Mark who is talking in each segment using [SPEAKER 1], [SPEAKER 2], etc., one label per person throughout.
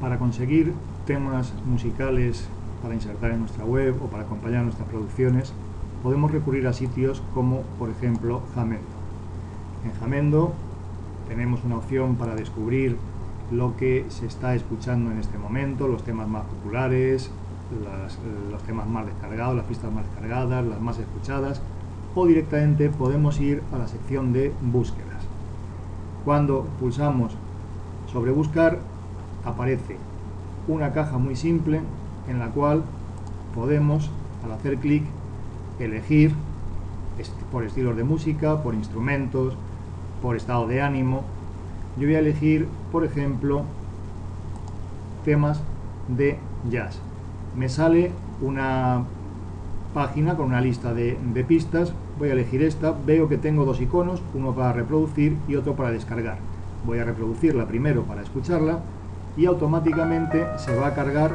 [SPEAKER 1] Para conseguir temas musicales para insertar en nuestra web o para acompañar nuestras producciones, podemos recurrir a sitios como, por ejemplo, Jamendo. En Jamendo tenemos una opción para descubrir lo que se está escuchando en este momento, los temas más populares, los temas más descargados, las pistas más descargadas, las más escuchadas, o directamente podemos ir a la sección de búsquedas. Cuando pulsamos sobre buscar, aparece una caja muy simple en la cual podemos, al hacer clic, elegir por estilos de música, por instrumentos, por estado de ánimo. Yo voy a elegir, por ejemplo, temas de jazz. Me sale una página con una lista de, de, pistas. Voy a elegir esta. Veo que tengo dos iconos, uno para reproducir y otro para descargar. Voy a reproducirla primero para escucharla y automáticamente se va a cargar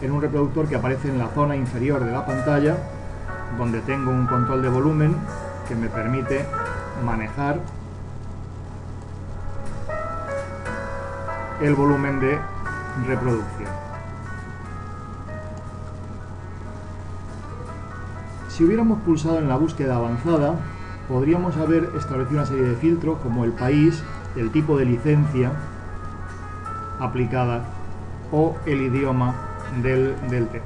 [SPEAKER 1] en un reproductor que aparece en la zona inferior de la pantalla donde tengo un control de volumen que me permite manejar el volumen de reproducción. Si hubiéramos pulsado en la búsqueda avanzada, podríamos haber establecido una serie de filtros como el país, el tipo de licencia aplicada o el idioma del, tema.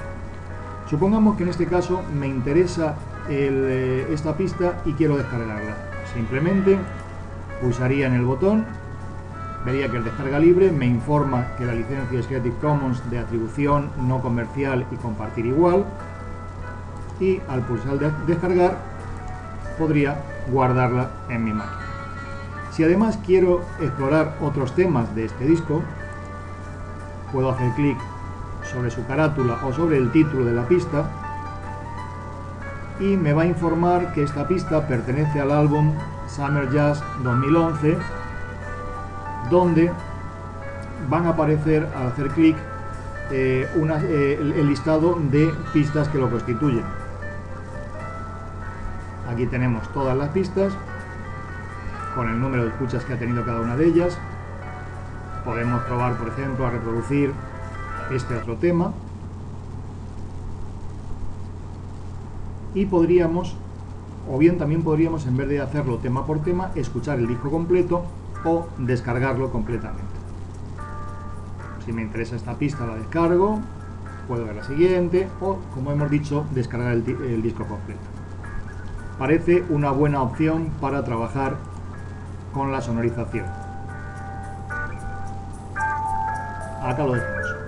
[SPEAKER 1] Supongamos que en este caso me interesa eh, esta pista y quiero descargarla. Simplemente pulsaría en el botón, vería que el descarga libre me informa que la licencia es Creative Commons de atribución no comercial y compartir igual y al pulsar de descargar podría guardarla en mi máquina. Si además quiero explorar otros temas de este disco, puedo hacer clic sobre su carátula o sobre el título de la pista y me va a informar que esta pista pertenece al álbum Summer Jazz 2011 donde van a aparecer al hacer clic eh, eh, el listado de pistas que lo constituyen. Aquí tenemos todas las pistas con el número de escuchas que ha tenido cada una de ellas. Podemos probar, por ejemplo, a reproducir este otro tema. Y podríamos o bien también podríamos en vez de hacerlo tema por tema escuchar el disco completo o descargarlo completamente. Si me interesa esta pista la descargo puedo ver la siguiente o como hemos dicho descargar el, el disco completo. Parece una buena opción para trabajar con la sonorización 阿德罗怎么